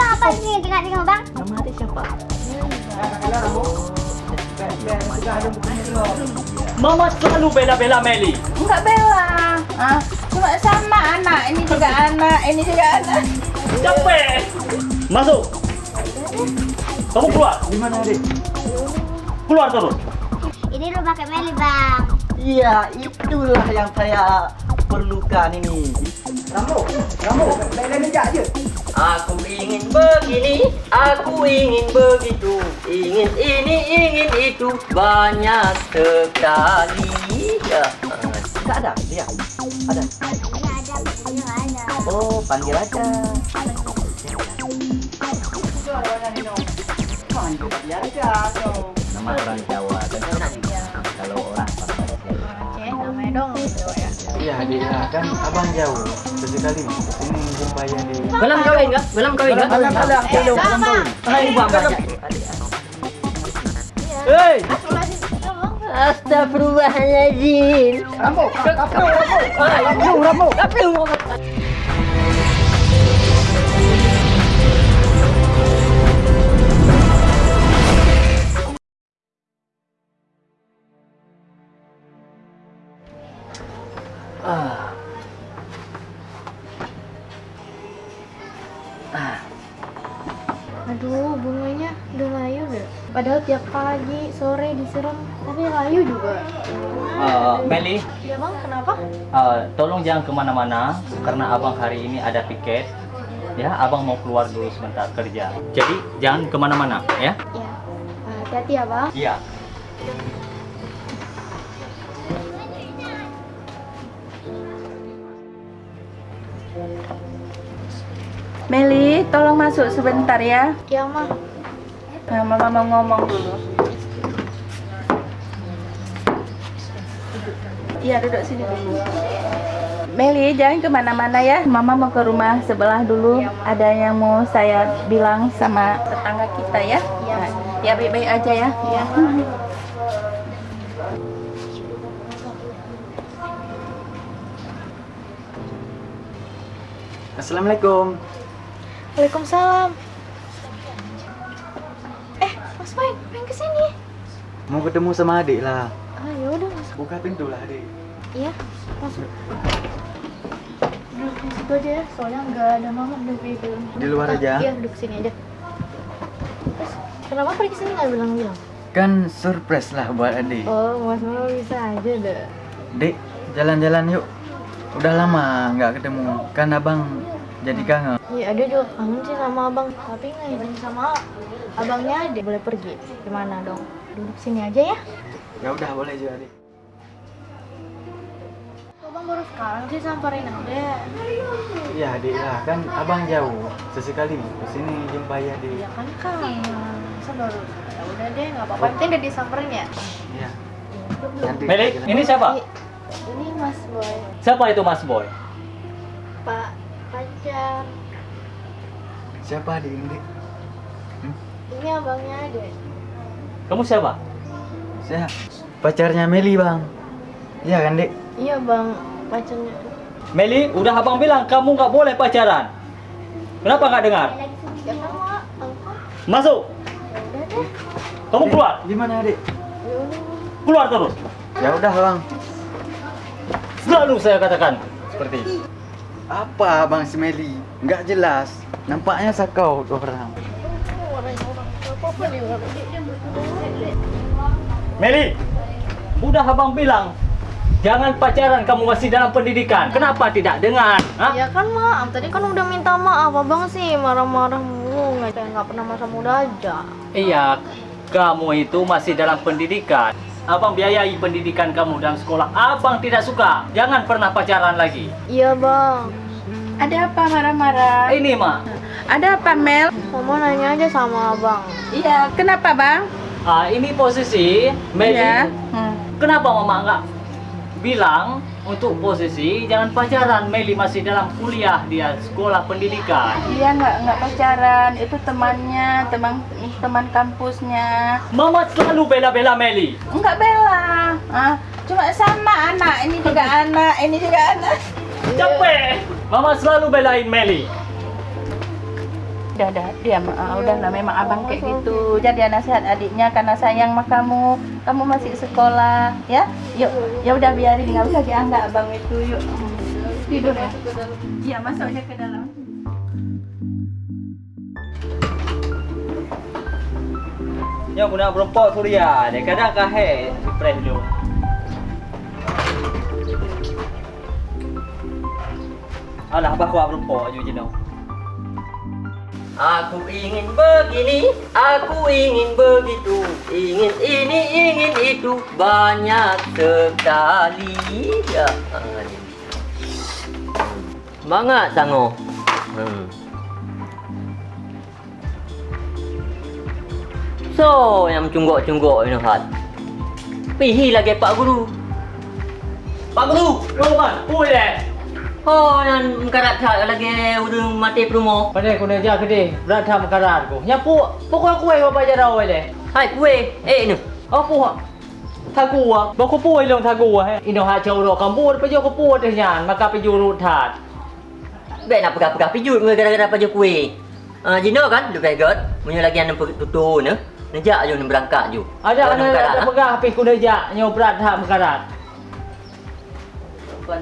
bang apa sih dengar-dengar bang? Nama adik siapa? Mama selalu bela-bela Meli. Enggak bela. Ah, cuma sama anak. Ini juga anak, ini juga anak. Capek. Masuk. Kamu keluar. Di mana adik? Keluar terus. Ini rumah Kak Meli bang. Iya, itulah yang saya perlukan ini. Rambo, Rambo, main meja aja. Aku ingin begini, aku ingin begitu, ingin ini, ingin itu, banyak sekali. Ya, tidak ada, dia ada. Ada. Oh, panggil aja. Panggil aja. Nama orang Jawa. Kalau orang Aceh namanya dong gitu ya. Iya, dia kan abang jauh. Sesekali ini jumpa ya di Belum kawin enggak? Belum kawin enggak? Belum, belum, belum, belum kawin. Hai, bapak. Hei. Astagfirullahaladzim. Rambo, Rambo, Rambo, Rambo, Rambo. Disiram, tapi layu juga. Uh, Meli, Ya bang, kenapa? uh, tolong jangan ke mana-mana karena abang hari ini ada piket. Ya, abang mau keluar dulu sebentar kerja. Jadi jangan ke mana-mana, ya? Ya, hati-hati ya bang. Iya. Meli, tolong masuk sebentar ya. Ya mah, Nah, Mama mau ngomong dulu. Iya, duduk sini dulu. Meli, jangan ke mana-mana ya. Mama mau ke rumah sebelah dulu. Ada yang mau saya bilang sama tetangga kita ya. Nah, ya baik-baik aja ya. Ya. Assalamualaikum. Waalaikumsalam. Eh, Mas Main, main ke sini. Mau ketemu sama adik lah. Ah, ya udah masuk. Buka pintu lah adik. Iya, masuk. Duduk di situ aja ya, soalnya nggak ada mama duduk di dalam. Di luar Ah, aja? Iya, duduk sini aja. Terus, kenapa pergi sini nggak bilang-bilang? Kan surprise lah buat adik. Oh, Mas Mama bisa aja deh. Dek, jalan-jalan yuk. Udah lama nggak ketemu. Kan abang jadi kangen. Iya, dia juga kangen sih sama abang. Tapi nggak izin sama abangnya dia boleh pergi. Gimana dong? Duduk sini aja ya. Ya udah boleh juga adik. Abang baru sekarang sih samperin aja. Iya adik lah, kan abang jauh. Sesekali ke sini jumpa ya di. Ya kan kangen. Masa baru? Ya udah deh, nggak apa-apa. Penting udah disamperin ya. Iya. Nanti Meli, ini siapa? Ini Mas Boy, Siapa itu Mas Boy? Pak pacar. Siapa adik ini? Dik? Ini abangnya ada. Kamu siapa? Saya pacarnya Meli bang. Iya kan dek? Iya bang, pacarnya. Meli, udah abang bilang kamu nggak boleh pacaran. Kenapa nggak dengar? Masuk. Kamu keluar. Gimana adik? Ya. Keluar terus. Ya udah bang. Selalu saya katakan seperti itu. Apa bang si Meli? Nggak jelas. Nampaknya sakau orang. Meli, udah abang bilang jangan pacaran kamu masih dalam pendidikan. Kenapa tidak dengar? Hah? Ya kan maaf, tadi kan udah minta maaf abang sih marah-marah mulu nggak kayak nggak pernah masa muda aja. Iya, kamu itu masih dalam pendidikan. Abang biayai pendidikan kamu dalam sekolah. Abang tidak suka. Jangan pernah pacaran lagi. Iya bang, Ada apa marah-marah? Ini, Mak. Ada apa Mel? mama nanya aja sama abang. Iya, kenapa bang? Ah, ini posisi Meli. Iya. Hmm. Kenapa Mama nggak bilang untuk posisi jangan pacaran? Meli masih dalam kuliah dia sekolah pendidikan. Dia nggak nggak pacaran, itu temannya, teman teman kampusnya. Mama selalu bela-bela Meli. Enggak bela. Ah, cuma sama anak, ini juga anak, ini juga anak. Capek. Mama selalu belain Meli. Udah, udah, diam. Ah, udah lah, memang abang kayak gitu. Jadi nasihat adiknya karena sayang sama kamu. Kamu masih sekolah, ya? Yuk, ya udah biarin nggak usah dianggap abang itu. Yuk, tidur ya. Iya, masuk aja ke dalam. Yang guna berempok Surya, dia kadang kahe spray dulu. Alah, apa kuat berempok je jenuh. Aku ingin begini, aku ingin begitu, ingin ini, ingin itu, banyak sekali. Ya, Semangat sango. Hmm. So, yang cunggok-cunggok ini. Pihi lagi Pak Guru. Pak Guru, roman, pulih. Oh, yang mengkarat tak lagi udah mati promo. Pada aku nak jaga deh. Berat tak mengkarat aku. Nyapu, pu, pu kau kue kau baca dah awal. Hai kue, eh ni. Oh pu, tak gua. Bawa kau pu ayo tak gua. Eh. Ino hai cewek lo kamu pu, pergi kau pu deh yang. Maka pergi urut tak. Baik nak pegang pegang pijut ngah gara gara pergi kue. Ah, jino kan, lu pegot. Mungkin lagi yang tutu ne. Nejak jauh berangkat jauh. Ada ada lah. pegang, tapi kau nejak nyobrat tak mengkarat. Kau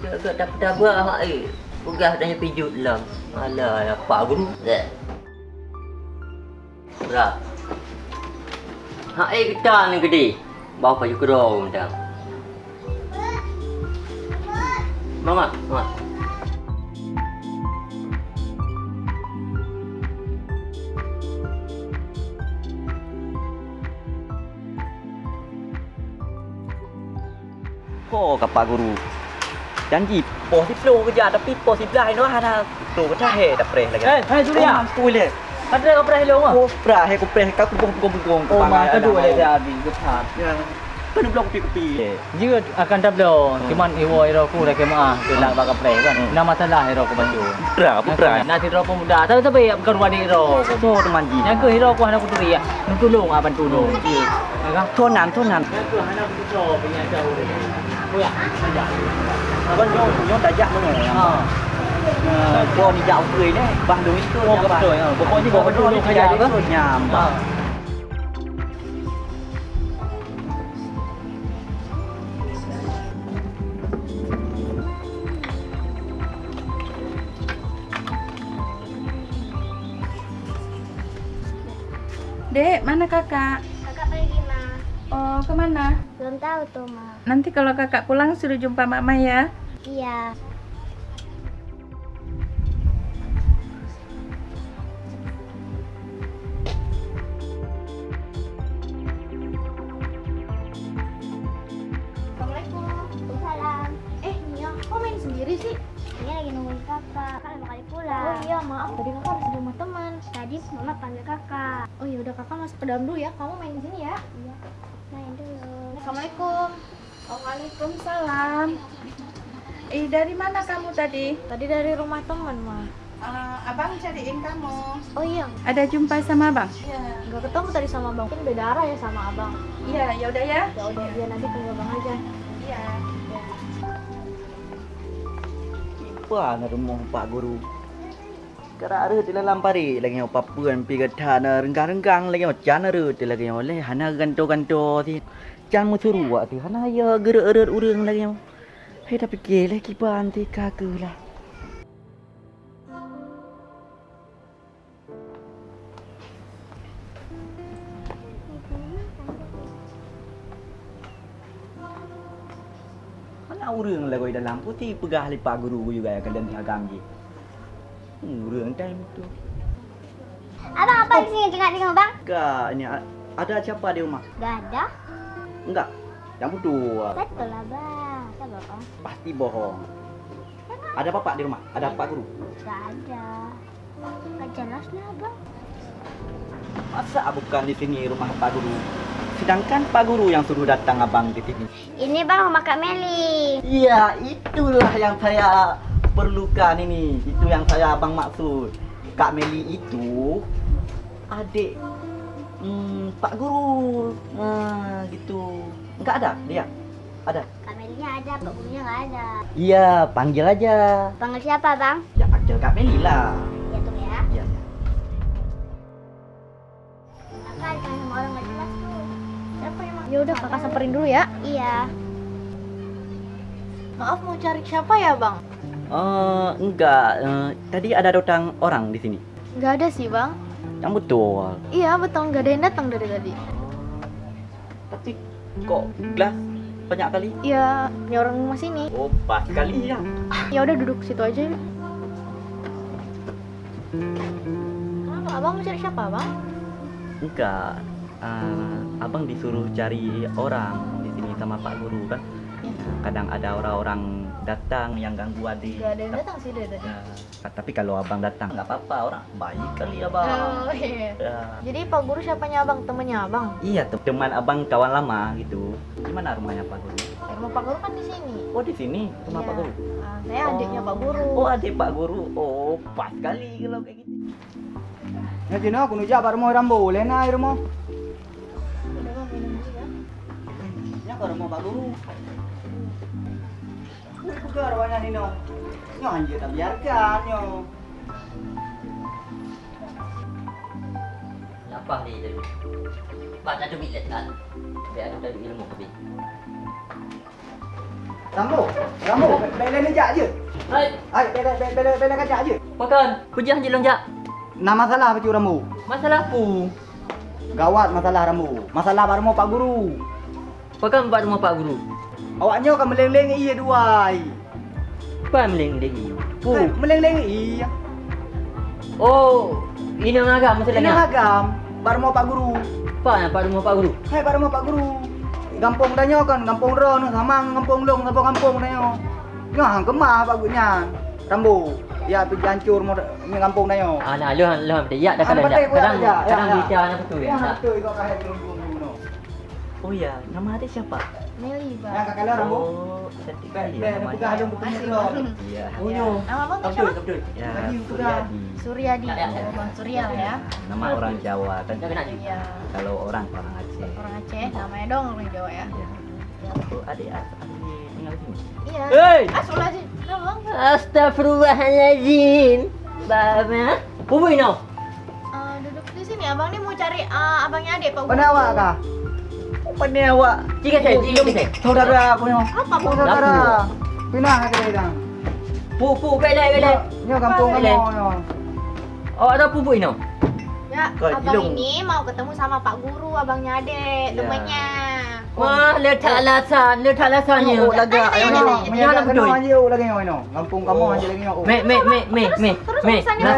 kau tak pedas buah mak eh. Pegas dah sampai jut lah. Alah, apa guru? Zek. Berah. Hak eh kita ni gede. Bawa baju kerong macam. Mama, mama. Oh, kapak guru. dan jip. Boh si flow kerja tapi boh si belah no hana tu dah he dah preh lagi. Eh, hai tu dia. Mam tu le. Ada kau preh lo ah. Boh preh he kau preh kau kubung kubung kubung. Oh, mah kedua le dah bi ke phat. Ya. Penuh blok pipi. Dia akan double. Cuma iwo iro ku dah kema bila bakal preh kan. Nama masalah iro ku baju. Preh, preh. Nah, iro pemuda. Tapi tapi bukan wadi iro. So teman jip. Yang ke iro ku hana ku tu dia. Nu tulung aban tulung. Jip. โทษนั้นโทษนั้นก็คือให้เราไปชอบเป็นไงเจ้าเลยไม่อยากไม่อยาก vẫn nhốt nhốt đại dạng luôn rồi còn dạo cười đấy. Bằng đúng cái nhà bạn. rồi có có những cái đôi cái đấy. nhà mà. Dek, mana kakak? Kakak pergi, mah. Oh, kemana? Belum tahu tuh, Ma. Nanti kalau kakak pulang suruh jumpa mama ya. Iya. Assalamualaikum. Waalaikumsalam. Eh, Nia, kok main sendiri sih? Ini lagi nungguin kakak. Kakak lima kali Oh pulang. iya, maaf. Tadi kakak harus di rumah teman. Tadi mama panggil kakak. Oh iya, udah kakak masuk ke dalam dulu ya. Kamu main di sini ya. Iya. Assalamualaikum. Waalaikumsalam. Eh, dari mana kamu tadi? Tadi dari rumah teman, Ma. Eh, abang cariin kamu. Oh iya, Ada jumpa sama abang? nggak ketemu tadi sama abang. Mungkin beda arah ya sama abang. Iya, ya udah ya. Ya udah, dia nanti tunggu abang aja. Iya. Apa na rumah Pak Guru? Kara ada di dalam pari lagi apa puan pi kata na renggang-renggang lagi macam ada di lagi oleh hana ganto-ganto ti. Jangan meceruak tu. Hana ya gerak-gerak orang lagi. Hei dah fikir lah kibar nanti kakulah. Anak orang lah kau dalam putih pegah lipat guru juga yang kalian tengah ganggi. Hmm, orang time tu. Abang, apa oh. di sini tengah tengok bang? Kak, ni ada siapa di rumah? Gak ada. Enggak. Yang berdua. Betul lah, Bang. Siapa, Bang? Pasti bohong. Ada bapak di rumah? Ada Pak Guru? Gak ada. Gak jelas lah, Bang. Masa bukan di sini rumah Pak Guru? Sedangkan Pak Guru yang suruh datang abang di sini. Ini Bang rumah Kak Meli. Iya, itulah yang saya perlukan ini. Itu yang saya abang maksud. Kak Meli itu adik hmm, Pak Guru. Hmm, gitu. Nggak ada dia ada? Kamelia ada Pak Gurunya nggak ada. Iya panggil aja. Panggil siapa bang? Ya panggil Kak Meli lah. Ya tuh ya. Iya ya. kakak kan sama orang nggak jelas tuh. Siapa yang ya udah kakak samperin dulu ya. Iya. Maaf mau cari siapa ya bang? Eh, uh, enggak, uh, eh, tadi ada datang orang di sini. Enggak ada sih, Bang. Yang betul. Iya betul nggak ada yang datang dari tadi. Tapi kok gelas banyak kali? Iya, punya orang rumah sini. Oh, pas kali ya. Ya udah duduk situ aja. yuk. Kenapa abang mau cari siapa bang? Enggak. Eh, abang disuruh cari orang di sini sama Pak Guru kan. Kadang ada orang-orang datang yang ganggu adik. Nggak ada yang datang sih dari tadi. Ya, tapi kalau abang datang nggak apa-apa orang baik kali abang. Oh iya. Ya. Jadi Pak Guru siapanya abang? Temennya abang? Iya tuh teman abang kawan lama gitu. Gimana rumahnya Pak Guru? Ya, rumah Pak Guru kan di sini. Oh di sini rumah Iya. Pak Guru. Ah, saya adiknya Pak Guru. Oh adik Pak Guru. Oh pas kali kalau kayak gitu. Ya Cina, aku nujak pak rumah rambu, lena air rumah. Udah bang minum ya. Ya ke rumah Pak Guru. Ini pegar wanya ni no. Ni anjir tak biarkan yo. Apa ni jadi? Baca tu bilat kan? Biar aku dari ilmu kebi. Ramu, ramu, bela ni jah je. Hai, hai, bela, bela, bela, bela je. Makan, kujah je lang jah. Nama masalah pecu ramu. Masalah apa? Gawat masalah ramu. Masalah baru mau pak guru. Pakan buat rumah pak guru. Awaknya kan meleng-leng iya dua. Apa yang meling lagi? Pu, meleng-leng iya. Oh, ini ngagam Ini masalahnya. agam, pak rumah pak guru. Apa yang Pak rumah Pak Guru? Hai pak rumah pak guru. Kampung danyo kan, kampung ron, sama kampung long, sama kampung danyo. Ngah kemah pak gurunya. Rambu, ya pergi hancur mau ni kampung danyo. Ah, nah, lu lu dia ya dah Ah, kadang betul, kadang ya, ya, kadang ya. bicara apa tu ya. Betul kau belum belum no. Oh iya, nama adik siapa? Oh, iya, ya, Suryadi. Suryadi. Iya. Surya. Ya? Iya, nama orang Jawa kan. Kalau orang orang Aceh. Orang Aceh namanya dong orang Jawa ya. Iya. Bapak Bapak. Iya. Ah, bapak, eh, duduk di sini abang ini mau cari eh, abangnya adik Pak Gunawa kak. Apa ni awak? Jika saya, jika saya. Saudara aku ni. Apa bang? saudara. Pindah ke dia. Pu, pu, belai, belai. Ni kampung kamu. Oh, ada pupuk ini? Ya, abang ini mau ketemu sama Pak Guru, abangnya adik, Ya. temannya. Wah, letak alasan, letak alasan ni. Oh, lagi. Ayo, ayo. Ayo, ayo. Ayo, ayo. lagi. ayo. Ayo, ayo. Ayo, ayo. lagi. ayo. Ayo, ayo. Me me me me Ayo, ayo. Ayo, ayo.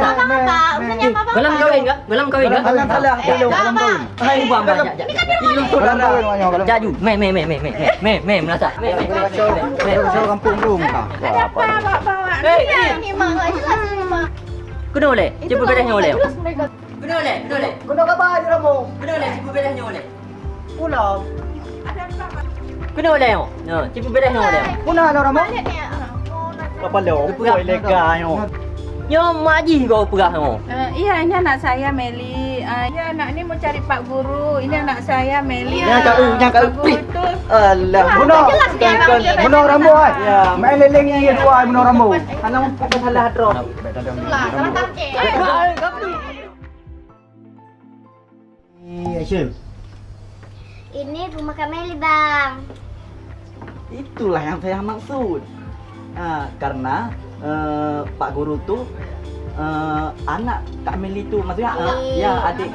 Ayo, ayo. Ayo, ayo. Ayo, ayo. Ayo, ayo. Ayo, ayo. Ayo, ayo. Ayo, ayo. Ayo, ayo. Ayo, ayo. Jaju. Me me me me me me me Ayo, ayo. Ayo, me. Ayo, ayo. Ayo, ayo. Ayo, ayo. Ayo, ayo. Ayo, ayo. Ayo, ayo. Ayo, ayo. Ayo, ayo. Ayo, oleh. Kena oleh, kena ayo. Ayo, ayo. Ayo, ayo. Ayo, ayo. Ayo, ayo. Ayo, ayo. Kuna wala yun. No, tipo bila yun wala yun. Kuna wala ramo? Kapalo, upura lega yun. Yo maji ko upura yun. Iya, ini anak saya, Meli. Ah, iya, anak ni mau cari pak guru. Ini anak saya, Meli. Ya, anak u, ini anak u. Alah, muno. Muno ramo, ay. leleng ni yang dua, muno ramo. Alam, pun salah hatro. Salah, salah tangke. Ay, kapli. Hey, eh. Hashim. Ini rumah Kameli, Bang. Itulah yang saya maksud. Ah, karena eh, Pak Guru tuh eh, anak Kak Meli tuh maksudnya eh, ya adik